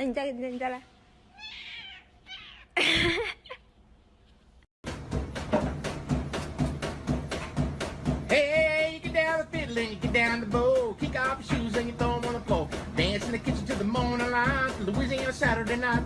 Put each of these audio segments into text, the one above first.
那你再，那你再来。 Hey, you get down the fiddle and you get down the bow. Kick off your shoes and you throw 'em on the floor. Dance in the kitchen till the morning light. Louisiana Saturday night.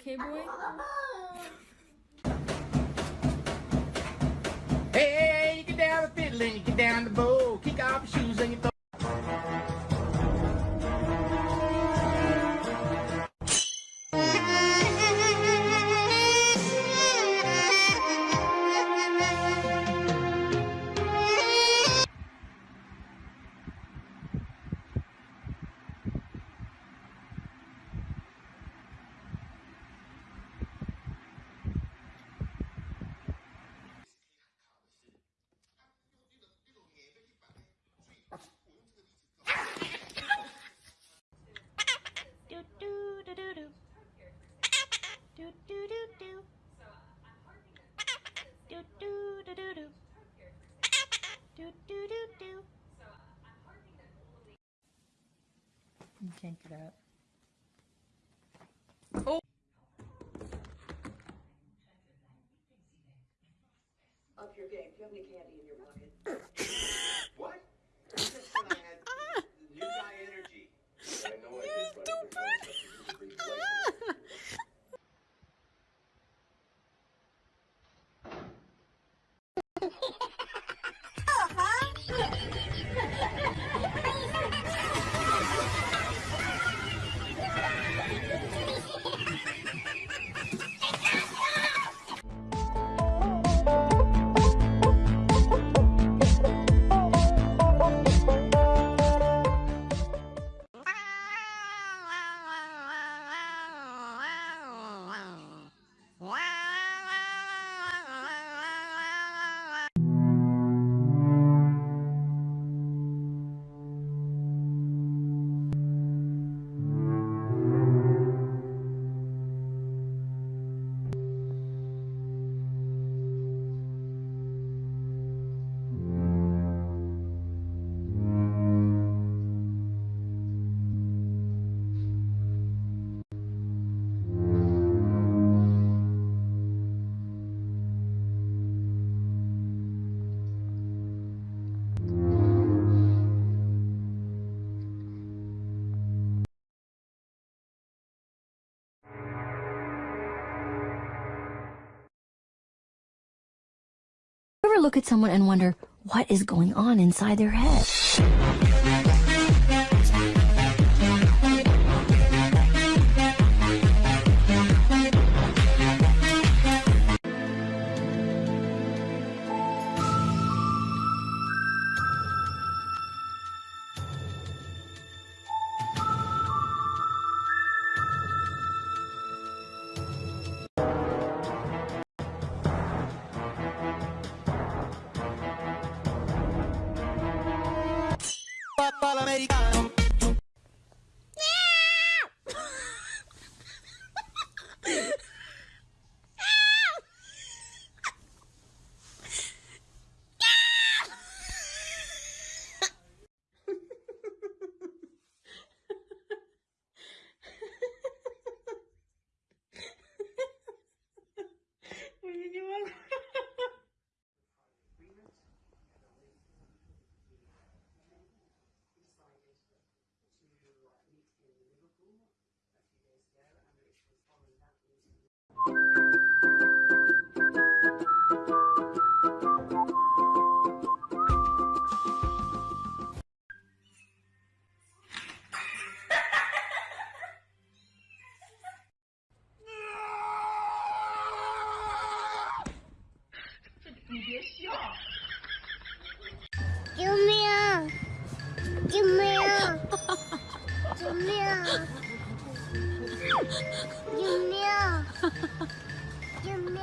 Okay, boy? Can't get up. Up your game. Do you have any candy in your pocket? Ever look at someone and wonder what is going on inside their head? Americano. 救命救命救命救命救命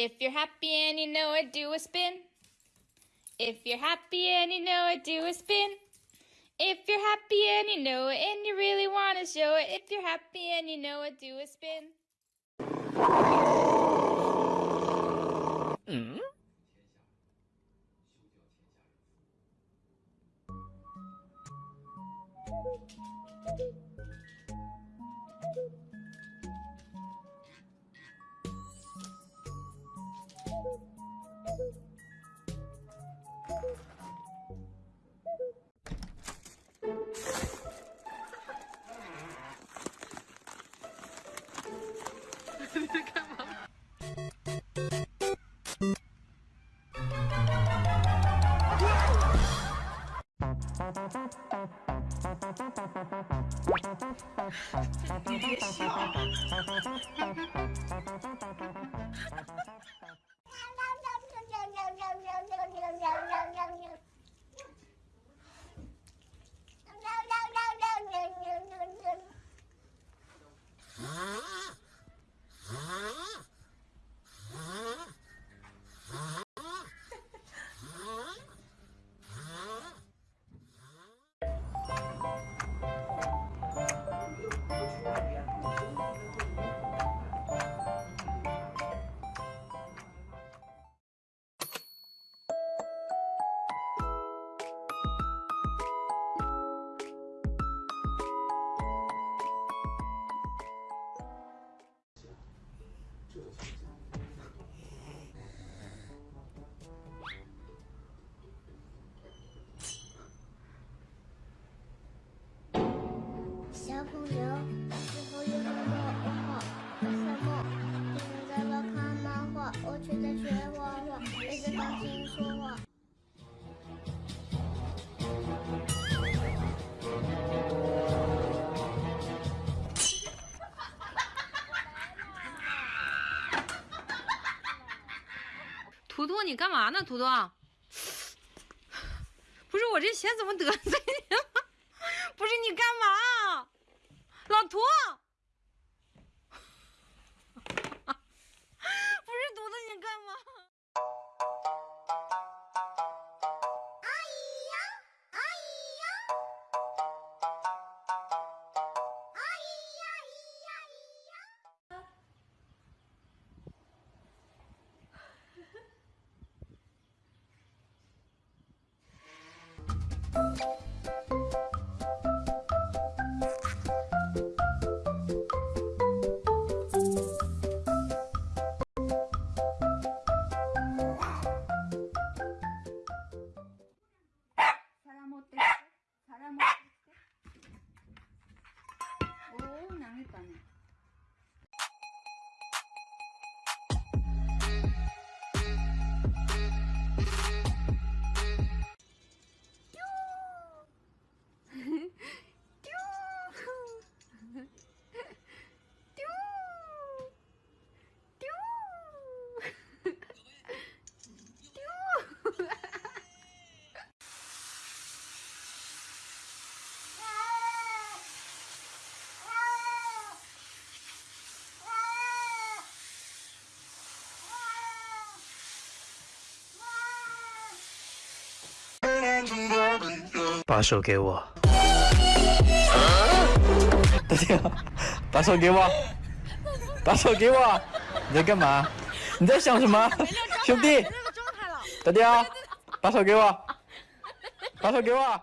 If you're happy and you know it, do a spin. If you're happy and you know it, do a spin. If you're happy and you know it and you really want to show it, if you're happy and you know it, do a spin. “图你干嘛呢？图图，不是我这钱怎么得 罪你了？把手给我。大雕，把手给我，把手给我。你在干嘛？你在想什么？兄弟，大弟啊，把手给我，把手给我。